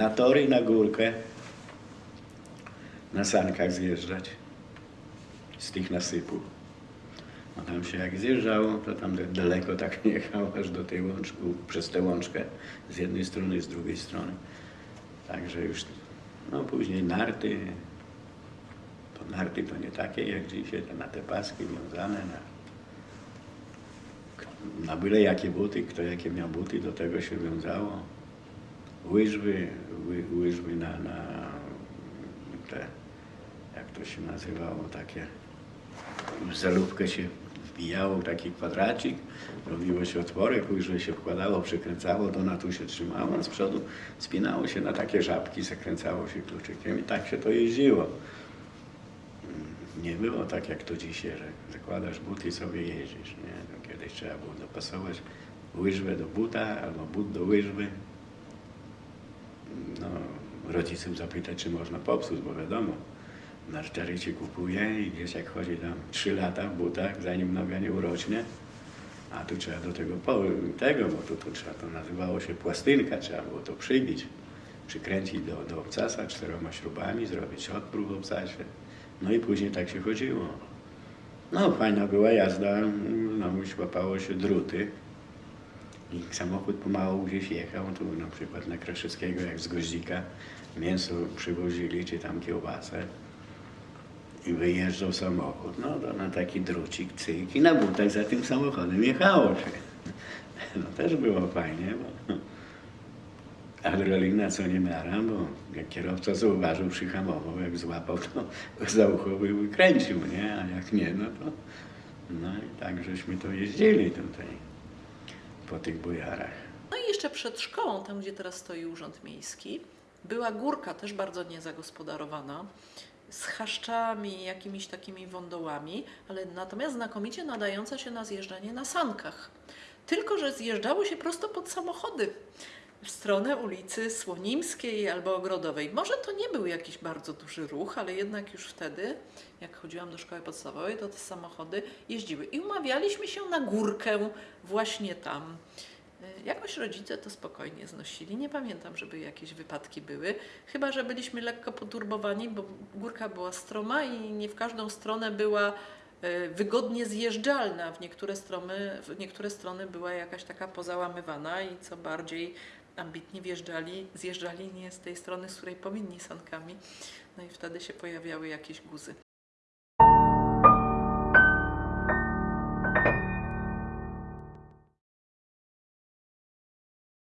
na tory, na górkę, na sankach zjeżdżać z tych nasypów. A tam się jak zjeżdżało, to tam daleko tak jechało, aż do tej łączki, przez tę łączkę z jednej strony z drugiej strony. Także już, no później narty, to narty to nie takie jak dzisiaj, te na te paski wiązane, na, na byle jakie buty, kto jakie miał buty, do tego się wiązało. Łyżwy, ły, łyżwy na, na te, jak to się nazywało, takie w zalówkę się wbijało taki kwadracik, robiło się otworek, łyżwy się wkładało, przykręcało, to na tu się trzymało, a z przodu spinało się na takie żabki, zakręcało się kluczykiem i tak się to jeździło. Nie było tak jak to dzisiaj, że zakładasz buty i sobie jeździsz. Nie? To kiedyś trzeba było dopasować łyżwę do buta albo but do łyżwy. No, zapytać, czy można popsuć, bo wiadomo, narciary ci kupuje i gdzieś jak chodzi tam 3 lata w butach, zanim noga nie urośnie, a tu trzeba do tego, tego bo tu, tu trzeba, to nazywało się płastynka, trzeba było to przybić, przykręcić do, do obcasa czteroma śrubami, zrobić odpróg w obcasie. No i później tak się chodziło. No, fajna była jazda, znowu łapało się druty. I samochód pomału gdzieś jechał, tu na przykład na Kraszewskiego, jak z Goździka, mięso przywozili, czy tam kiełbasę. I wyjeżdżał samochód, no to na taki drucik, cyk i na butach za tym samochodem jechało się. No też było fajnie, bo adrenalina co nie miara, bo jak kierowca zauważył, przyhamował, jak złapał, to za ucho by kręcił, nie? A jak nie, no to... No i tak żeśmy to jeździli tutaj, po tych bojarach. No i jeszcze przed szkołą, tam gdzie teraz stoi Urząd Miejski, była górka też bardzo niezagospodarowana, z chaszczami, jakimiś takimi wądołami, ale natomiast znakomicie nadająca się na zjeżdżanie na sankach. Tylko, że zjeżdżało się prosto pod samochody w stronę ulicy Słonimskiej albo Ogrodowej. Może to nie był jakiś bardzo duży ruch, ale jednak już wtedy, jak chodziłam do szkoły podstawowej, to te samochody jeździły. I umawialiśmy się na górkę właśnie tam. Y, Jakoś rodzice to spokojnie znosili. Nie pamiętam, żeby jakieś wypadki były. Chyba, że byliśmy lekko poturbowani, bo górka była stroma i nie w każdą stronę była y, wygodnie zjeżdżalna. W niektóre, strony, w niektóre strony była jakaś taka pozałamywana i co bardziej ambitnie wjeżdżali, zjeżdżali nie z tej strony, z której powinni sankami. No i wtedy się pojawiały jakieś guzy.